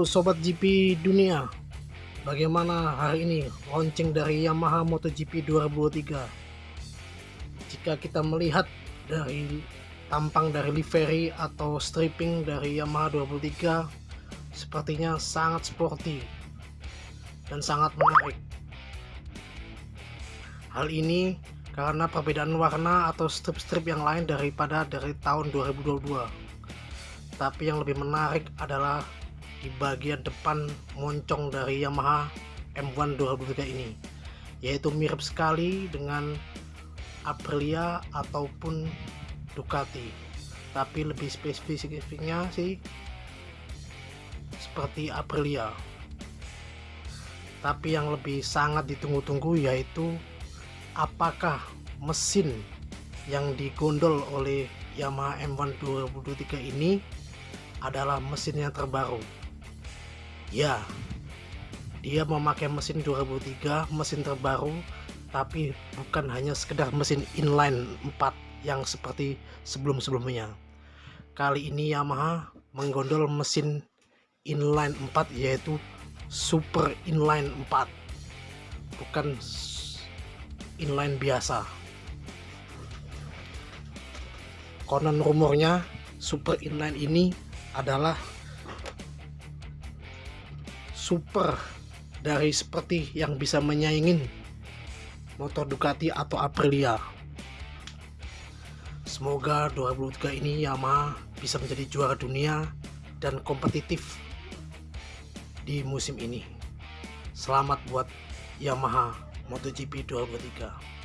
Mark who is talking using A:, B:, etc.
A: Sobat GP dunia Bagaimana hari ini launching dari Yamaha MotoGP 2023 Jika kita melihat dari tampang dari livery atau stripping dari Yamaha 23 Sepertinya sangat sporty Dan sangat menarik. Hal ini karena perbedaan warna atau strip-strip yang lain daripada dari tahun 2022 tapi yang lebih menarik adalah di bagian depan moncong dari Yamaha M1 2023 ini yaitu mirip sekali dengan Aprilia ataupun Ducati. Tapi lebih spesifiknya sih seperti Aprilia. Tapi yang lebih sangat ditunggu-tunggu yaitu apakah mesin yang digondol oleh Yamaha M1 2023 ini adalah mesin yang terbaru ya dia memakai mesin 2003 mesin terbaru tapi bukan hanya sekedar mesin inline 4 yang seperti sebelum-sebelumnya. Kali ini Yamaha menggondol mesin inline 4 yaitu super inline 4 bukan inline biasa. Konon rumornya super inline ini adalah super dari seperti yang bisa menyaingin motor Ducati atau Aprilia. Semoga 2023 ini Yamaha bisa menjadi juara dunia dan kompetitif di musim ini. Selamat buat Yamaha MotoGP 2023